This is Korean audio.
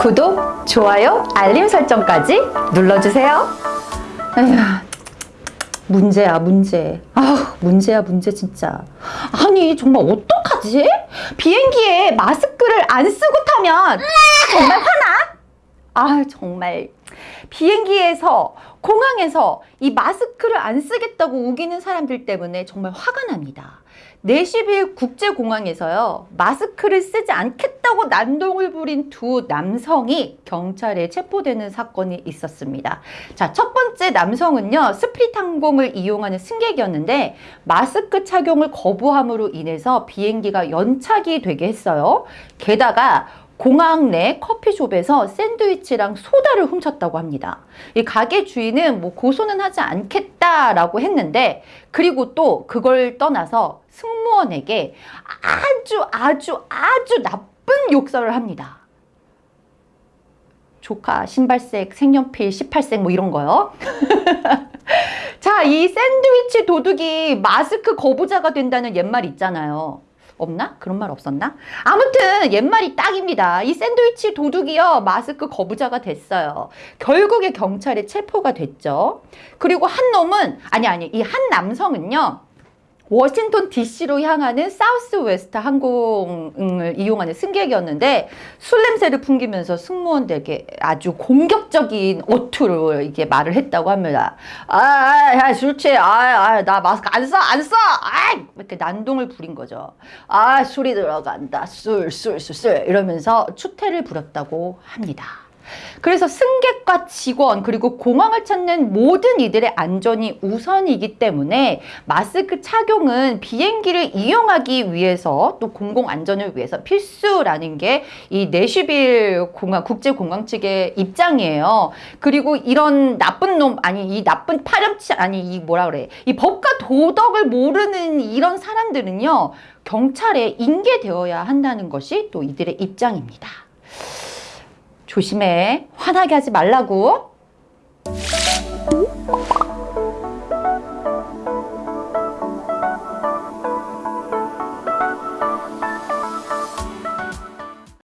구독, 좋아요, 알림 설정까지 눌러주세요. 에휴, 문제야 문제. 아 문제야 문제 진짜. 아니 정말 어떡하지? 비행기에 마스크를 안 쓰고 타면 정말 화나? 아 정말 비행기에서 공항에서 이 마스크를 안 쓰겠다고 우기는 사람들 때문에 정말 화가 납니다. 내시빌 국제공항에서요 마스크를 쓰지 않겠다고 난동을 부린 두 남성이 경찰에 체포되는 사건이 있었습니다. 자, 첫 번째 남성은요 스피릿 항공을 이용하는 승객이었는데 마스크 착용을 거부함으로 인해서 비행기가 연착이 되게 했어요. 게다가 공항 내 커피숍에서 샌드위치랑 소다를 훔쳤다고 합니다. 이 가게 주인은 뭐 고소는 하지 않겠다라고 했는데 그리고 또 그걸 떠나서 승무원에게 아주 아주 아주 나쁜 욕설을 합니다. 조카, 신발색, 색연필, 18색 뭐 이런 거요. 자, 이 샌드위치 도둑이 마스크 거부자가 된다는 옛말 있잖아요. 없나? 그런 말 없었나? 아무튼 옛말이 딱입니다. 이 샌드위치 도둑이요 마스크 거부자가 됐어요. 결국에 경찰에 체포가 됐죠. 그리고 한 놈은 아니 아니 이 한 남성은요. 워싱턴 DC로 향하는 사우스웨스트 항공을 이용하는 승객이었는데 술 냄새를 풍기면서 승무원들에게 아주 공격적인 어투로 이게 말을 했다고 합니다. 아, 아, 야, 술 취해. 아, 아, 나 마스크 안 써, 안 써. 아, 이렇게 난동을 부린 거죠. 아, 술이 들어간다. 술, 술, 술, 술 이러면서 추태를 부렸다고 합니다. 그래서 승객과 직원 그리고 공항을 찾는 모든 이들의 안전이 우선이기 때문에 마스크 착용은 비행기를 이용하기 위해서 또 공공 안전을 위해서 필수라는 게 이 내슈빌 공항 국제공항 측의 입장이에요. 그리고 이런 나쁜 놈 아니 이 나쁜 파렴치 아니 이 뭐라 그래 이 법과 도덕을 모르는 이런 사람들은요 경찰에 인계되어야 한다는 것이 또 이들의 입장입니다. 조심해. 화나게 하지 말라고.